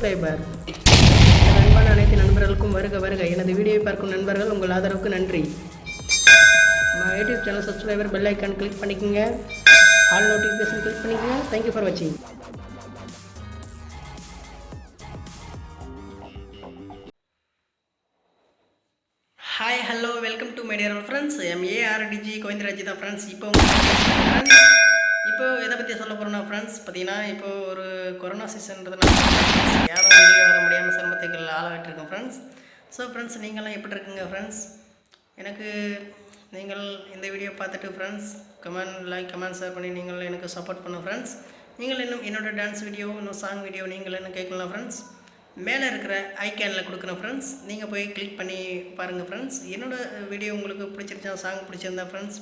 Subscriber அன்பான அனைத்து நண்பர்களுக்கும் வருக வருக. எனது வீடியோவை பார்க்கும் நண்பர்கள் உங்கள் ஆதரவுக்கு நன்றி. நம்ம YouTube channel subscriber bell icon click பண்ணிக்கோங்க. ஆல் நோட்டிஃபிகேஷன் கிளிக் பண்ணிக்கோங்க. தேங்க்யூ ஃபார் வாட்சிங் hi hello welcome to my dear friends M ARTG தான் ஃப்ரெண்ட்ஸ் இப்போ பற்றி சொல்ல போகிறோம்னா ஃப்ரெண்ட்ஸ் பார்த்தீங்கன்னா இப்போ ஒரு கொரோனா சீசன்றதுனால யாரும் வெளியே வர முடியாமல் சிரமத்துக்கள் ஆளாகிட்டு ஃப்ரெண்ட்ஸ் ஸோ ஃப்ரெண்ட்ஸ் நீங்களாம் எப்படி இருக்குங்க ஃப்ரெண்ட்ஸ் எனக்கு நீங்கள் இந்த வீடியோ பார்த்துட்டு friends comment like comment share பண்ணி நீங்கள் எனக்கு சப்போர்ட் பண்ண ஃப்ரெண்ட்ஸ் நீங்கள் இன்னும் என்னோட டான்ஸ் வீடியோ இன்னும் சாங் வீடியோ நீங்கள் என்ன கேட்கலாம் ஃப்ரெண்ட்ஸ் மேலே இருக்கிற ஐக்கேனில் கொடுக்குறேன் ஃப்ரெண்ட்ஸ் நீங்கள் போய் கிளிக் பண்ணி பாருங்கள் ஃப்ரெண்ட்ஸ் என்னோட வீடியோ உங்களுக்கு பிடிச்சிருச்சா சாங் பிடிச்சிருந்தா ஃப்ரெண்ட்ஸ்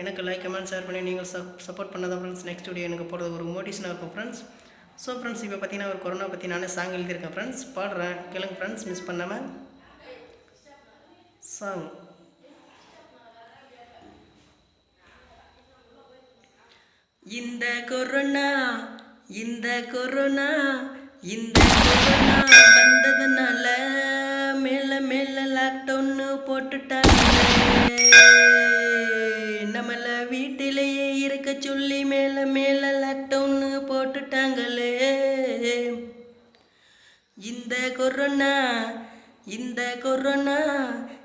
எனக்கு லைக் கமெண்ட் ஷேர் பண்ணி நீங்கள் சப் சப்போர்ட் பண்ணதான் ஃப்ரெண்ட்ஸ் நெக்ஸ்ட் வீடியோ எனக்கு போகிறது ஒரு மோட்டிவேஷனாக இருக்கும் ஃப்ரெண்ட்ஸ் ஸோ ஃப்ரெண்ட்ஸ் இப்போ பார்த்தீங்கன்னா ஒரு கொரோனா பற்றி நானே சாங் எழுதியிருக்கேன் ஃப்ரெண்ட்ஸ் பாடுறேன். கேளுங்க ஃப்ரெண்ட்ஸ் மிஸ் பண்ணாமல் சாங் இந்த கொரோனா இந்த கொரோனா இந்த கொரோனா வந்ததுனால மேல மேல லாக்டவுன்னு போட்டுட்டாங்க சொல்லி மேல மேல லாக்டவுன்னு போட்டுட்டாங்களே. இந்த கொரோனா இந்த கொரோனா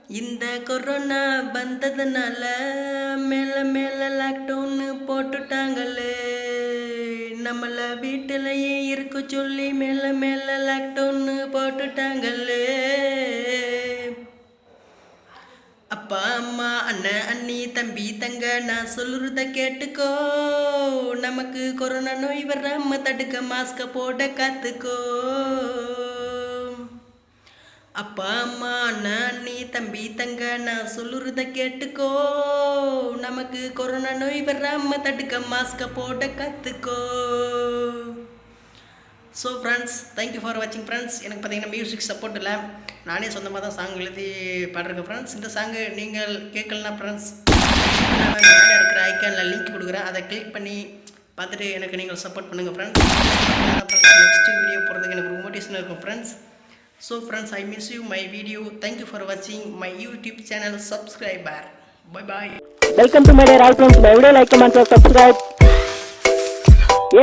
இந்த கொரோனா வந்ததுனால மேல மேல லாக்டவுன்னு போட்டுட்டாங்களே. நம்மள வீட்டிலேயே இருக்க சொல்லி மேல மேல லாக்டவுன்னு போட்டுட்டாங்களே. அப்பா அம்மா அண்ணன் அண்ணி தம்பி தங்க நான் சொல்லுறத கேட்டுக்கோ. நமக்கு கொரோனா நோய் வராம தடுக்க மாஸ்க போட காத்துக்கோ. அப்பா அம்மா அண்ணன் அண்ணி தம்பி தங்க நான் சொல்லுறத கேட்டுக்கோ. நமக்கு கொரோனா நோய் வராம தடுக்க மாஸ்க போட கத்துக்கோ. So friends thank you for வாட்சிங் ஃப்ரெண்ட்ஸ் எனக்கு பார்த்தீங்கன்னா மியூசிக் சப்போர்ட் இல்லை. நானே சொந்தமாக தான் சாங் எழுதி பாடுறேன் ஃப்ரெண்ட்ஸ் இந்த சாங்கு நீங்கள் கேட்கலனா ஃப்ரெண்ட்ஸ் மேலே இருக்கிற ஐக்கானில் லிங்க் கொடுக்குறேன். அதை கிளிக் பண்ணி பார்த்துட்டு எனக்கு நீங்கள் சப்போர்ட் பண்ணுங்கள் ஃப்ரெண்ட்ஸ் நெக்ஸ்ட் வீடியோ போகிறதுக்கு எனக்கு மோட்டிவேஷனாக இருக்கும் friends so friends I miss you my video thank you for வாட்சிங் my YouTube channel subscriber bye bye welcome to my dear all friends my video like comment subscribe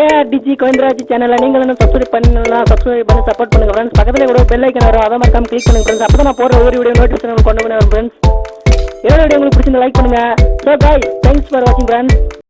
ARTG Govindaraj சேனலை நீங்கள் இன்னும் subscribe பண்ணலாம் subscribe பண்ணி support பண்ணுங்க friends பக்கத்தில் கூட bell icon வரும். அதை மறக்காம கிளிக் பண்ணுங்க ஃப்ரெண்ட்ஸ் அப்போ நான் போடுற ஒவ்வொரு வீடியோ நோட்டிஃபிகேஷன் கொண்டு வந்து ஃப்ரெண்ட்ஸ் என்னோட வீடியோ உங்களுக்கு பிடிச்சிருந்தா லைக் பண்ணுங்க. ஸோ பாய் தேங்க்ஸ் ஃபார் வாட்சிங் ஃப்ரெண்ட்ஸ்